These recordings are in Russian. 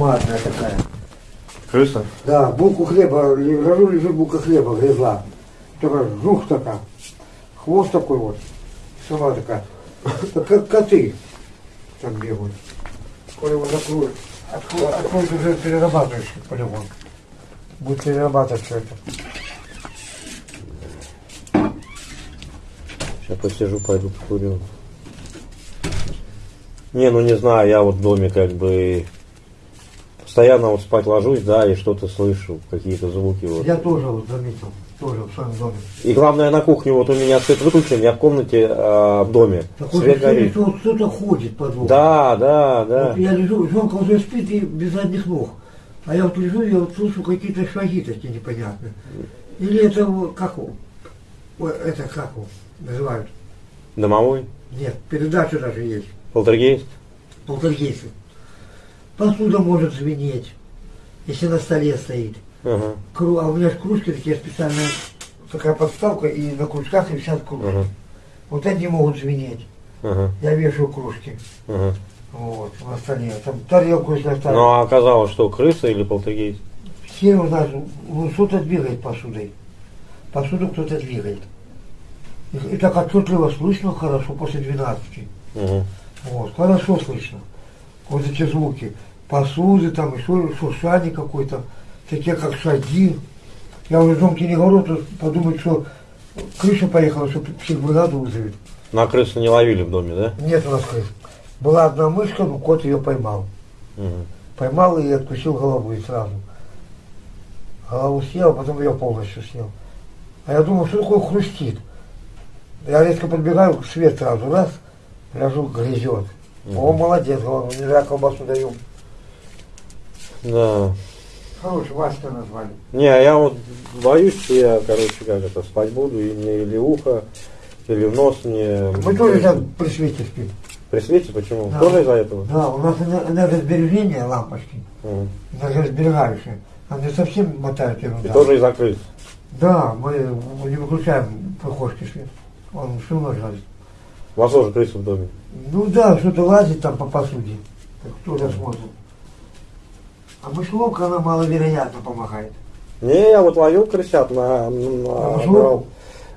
громадная такая. Крыса? Да, булку хлеба, лежу, лежит булка хлеба, грызла. Только жух такая. Хвост такой вот. Сама такая. Так как коты там бегают. Скоро его закроют. Откроют, откроют уже перерабатывающий полигон. Будет перерабатывать все это. Сейчас посижу, пойду покурю. Не, ну не знаю, я вот в доме как бы постоянно вот спать ложусь, да, и что-то слышу, какие-то звуки вот. Я тоже вот заметил, тоже в своем доме. И главное на кухне вот у меня свет выключен, я в комнате а, в доме. Такое Свет ощущение, горит. вот кто-то ходит по дому. Да, да, да. Вот я лежу, жонка уже спит и без задних ног. А я вот лежу, я вот слышу какие-то шаги такие непонятные. Или это вот как? Ой, это как его называют? Домовой? Нет, передача даже есть. Полтергейст? Полтергейсы. Посуда может звенеть, если на столе стоит. Ага. Кру- А у меня же кружки такие специальные, такая подставка, и на кружках висят кружки. Ага. Вот они могут звенеть. Ага. Я вешаю кружки. Ага. Вот, на столе. Там тарелку если оставить. Ну а оказалось, что крыса или полтергейст? Все у нас, ну, кто-то двигает посудой. Посуду кто-то двигает. И, и так отчетливо слышно хорошо после 12. Угу. Вот, хорошо слышно. Вот эти звуки. Посуды, там еще шуршание какое-то, такие как шаги. Я уже жонке не говорю, то подумают, что крыша поехала, что всех бригаду вызовет. На крысу не ловили в доме, да? Нет у нас крыс. Была одна мышка, но кот ее поймал. Угу. Поймал и откусил голову и сразу. Голову съел, а потом ее полностью съел. А я думал, что такое хрустит. Я резко подбегаю, свет сразу, раз, ляжу, грызет. О, молодец, говорю, не зря колбасу даю. Да. Хороший, Васька назвали. Не, а я вот боюсь, что я, короче, как это, спать буду, и мне или ухо, или в нос мне... Мы тоже сейчас при свете спим. При свете почему? Да. Тоже из-за этого? Да, у нас эне- энергосбережение лампочки, Мгм. энергосберегающие. Они совсем мотают И ерунда. тоже из-за крыс. Да, мы не выключаем прихожки свет. Он все равно жарит. У вас тоже крысы в доме. Ну да, что-то лазит там по посуде. Так кто же смотрит. А мышеловка, она маловероятно помогает. Не, я вот ловил крысят на... на- мышеловку? брал.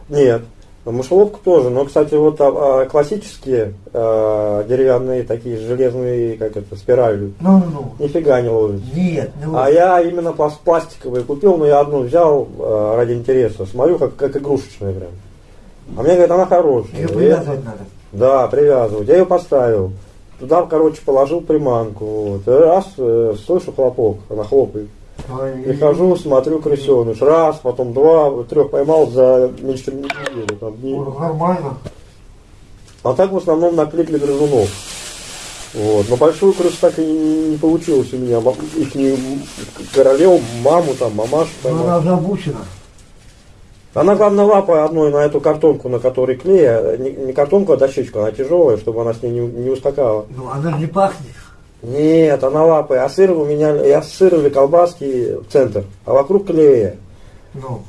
Нет, мышеловку тоже. Но, кстати, вот а, а, классические а, деревянные такие железные, как это, спирали, Ну-ну-ну. нифига не ловят. Нет, ну А я именно пласт- пластиковые купил, но я одну взял э, ради интереса. Смотрю, как, как игрушечная прям. А мне говорят, она хорошая. ее Я- привязывать надо. Да, привязывать. Я ее поставил. Туда, короче, положил приманку. Вот. И Раз, э, слышу хлопок, она хлопает. Прихожу, смотрю, крысеныш. Раз, потом два, трех поймал за меньше чем неделю. Там, дней. Нормально. А так в основном на клик для грызунов. Вот. Но большую крысу так и не, не получилось у меня. Их не королеву, маму там, мамашу Но поймал. она обучена. Она, главное, лапой одной на эту картонку, на которой клей, а не, не картонку, а дощечку, она тяжелая, чтобы она с ней не, не ускакала. Ну, она не пахнет. Нет, она лапой. А сыр у меня, я сыровые колбаски в центр, а вокруг клея. Ну,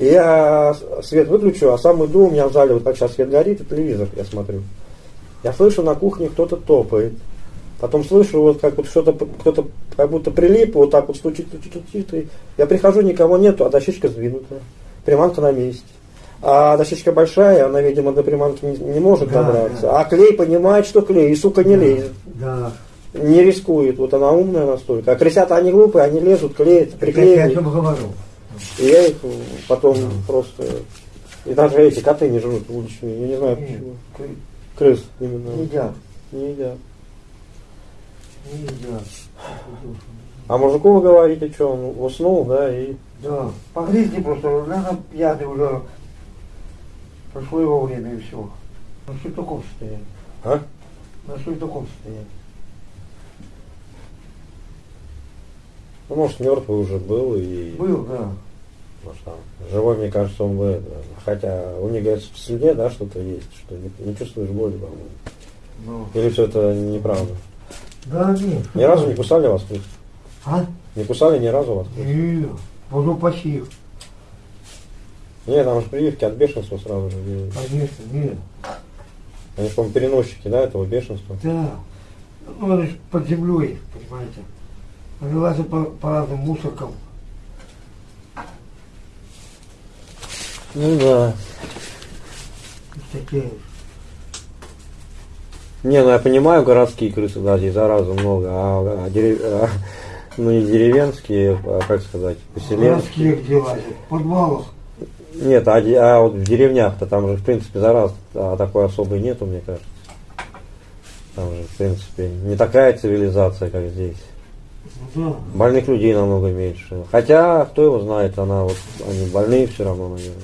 И я свет выключу, а сам иду, у меня в зале, вот как сейчас свет горит, и телевизор я смотрю. Я слышу, на кухне кто-то топает. Потом слышу, вот как вот что-то, кто-то как будто прилип, вот так вот стучит, стучит, стучит. И я прихожу, никого нету, а дощечка сдвинута. Приманка на месте. А дощечка большая, она, видимо, до приманки не, не может Да, добраться. да. А клей понимает, что клей, и, сука, не лезет. да. Не рискует. Вот она умная настолько. А крысята, они глупые, они лезут, клеят, Я о приклеивают. говорю. И я их потом просто... И даже эти коты не жрут уличные, я не знаю Нет, почему. кры- Крыс именно. Не едят. Не едят. А мужику вы говорите, что он уснул, да, и... Да. Погрызни просто, наверное, пьяный уже. Прошло его время и все. На таком состоянии. А? На таком состоянии. Ну, может, мертвый уже был, и... Был, да. Может, там, живой, мне кажется, он бы... Хотя у них, говорят, в слюне, да, что-то есть, что не, не чувствуешь боли, по-моему. Ну. Или все это неправда? Да, нет. Ни разу не кусали вас? А? Не кусали ни разу вас? Нет. Буду почти. Нет, там же прививки от бешенства сразу же делают. Конечно, нет. Они, по-моему, переносчики, да, этого бешенства. Да. Ну, это ж под землей, понимаете. вылазят по, по разным мусоркам. Ну да. Такие. Не, ну я понимаю, городские крысы, да, здесь заразы много, а, а дерев- а, ну не деревенские, а, как сказать, поселенцы. Городские где лазят? В подвалах. Нет, а, а вот в деревнях-то там же, в принципе, зараз а, такой особой нету, мне кажется. Там же, в принципе, не такая цивилизация, как здесь. Ну да. Больных людей намного меньше. Хотя, кто его знает, она вот, они больные все равно, наверное.